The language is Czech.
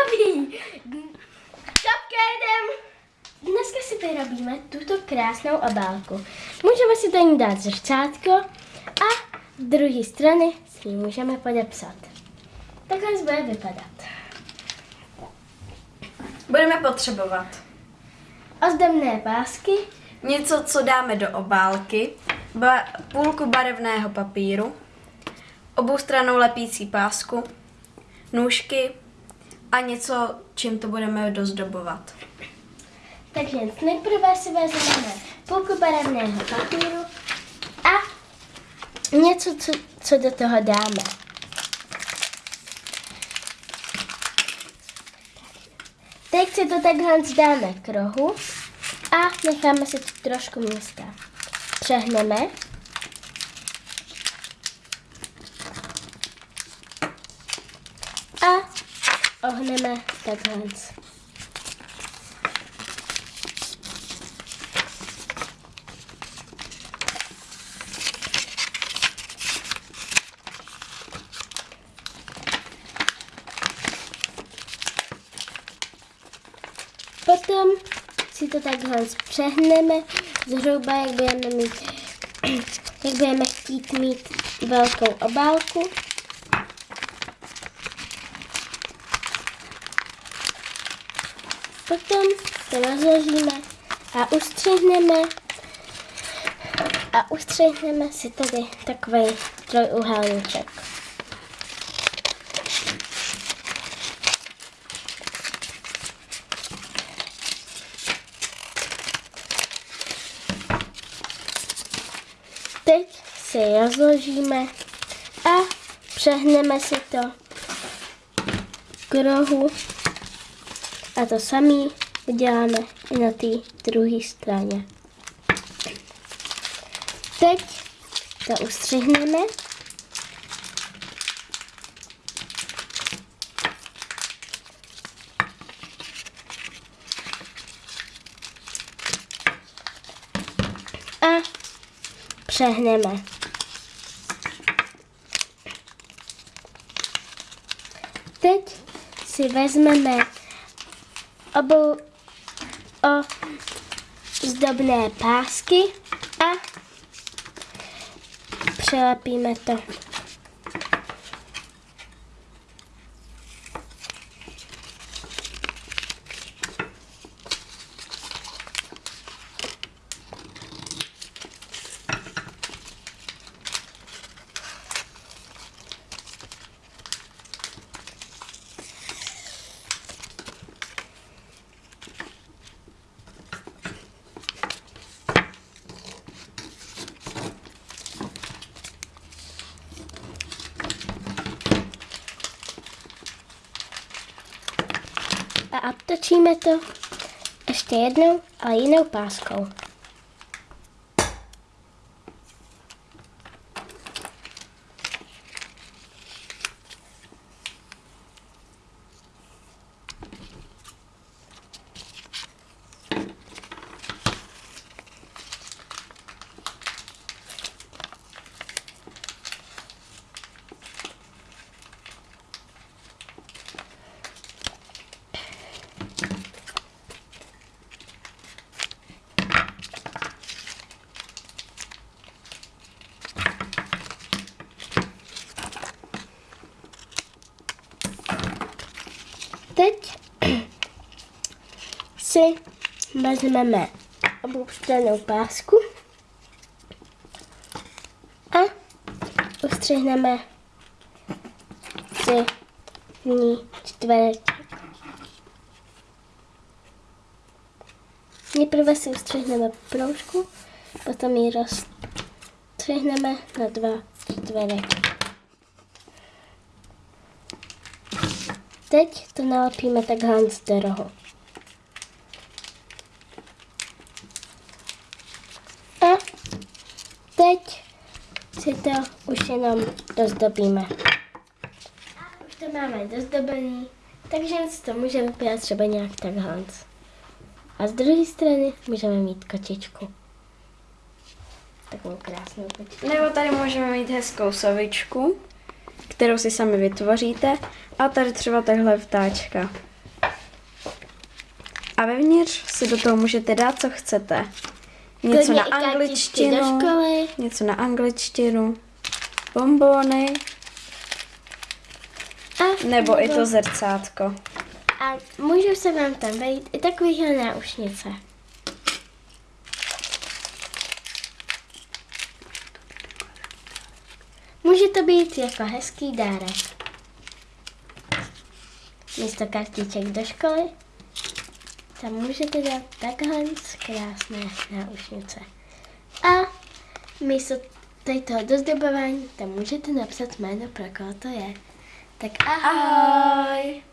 hotový! Čapka jedem! Dneska si vyrobíme tuto krásnou obálku. Můžeme si do ní dát zrcátko a z druhé strany si ji můžeme podepsat. Takhle bude vypadat. Budeme potřebovat Ozdobné pásky, něco, co dáme do obálky, ba- půlku barevného papíru, oboustranou lepící pásku, nůžky a něco, čím to budeme dozdobovat. takže nejprve si vezmeme půlku barevného papíru a něco, co, co do toho dáme. Teď si to takhle dáme k rohu a necháme si tu trošku místa. Přehneme. A ohneme takhle. Potom si to takhle přehneme zhruba, jak budeme mít, jak budeme chtít mít velkou obálku. Potom to rozložíme a ustřihneme a ustřihneme si tady takový trojúhelníček. Teď si rozložíme a přehneme si to k rohu a to samý uděláme i na té druhé straně. Teď to ustřihneme. A přehneme. Teď si vezmeme obou o zdobné pásky a přelepíme to. A obtočíme to ještě jednou, ale jinou páskou. Teď si vezmeme oboustrannou pásku a ustřihneme si v ní čtvereček. Nejprve si ustřihneme proužku, potom ji rozstřihneme na dva čtverečky. Teď to nalepíme takhle do rohu. A teď si to už jenom dozdobíme. A už to máme dozdobený, takže to může vypadat třeba nějak takhle. A z druhé strany můžeme mít kočičku. Takovou krásnou kočičku. Nebo tady můžeme mít hezkou sovičku, kterou si sami vytvoříte. A tady třeba takhle vtáčka. A vevnitř si do toho můžete dát, co chcete. Něco na angličtinu, něco na angličtinu, bombony, A, nebo i to zrcátko. A můžou se vám tam vejít i takovýhle náušnice. Může to být jako hezký dárek. Místo kartiček do školy tam můžete dát takhle krásné náušnice. A místo tady dozdobování tam můžete napsat jméno, pro koho to je. Tak ahoj! ahoj.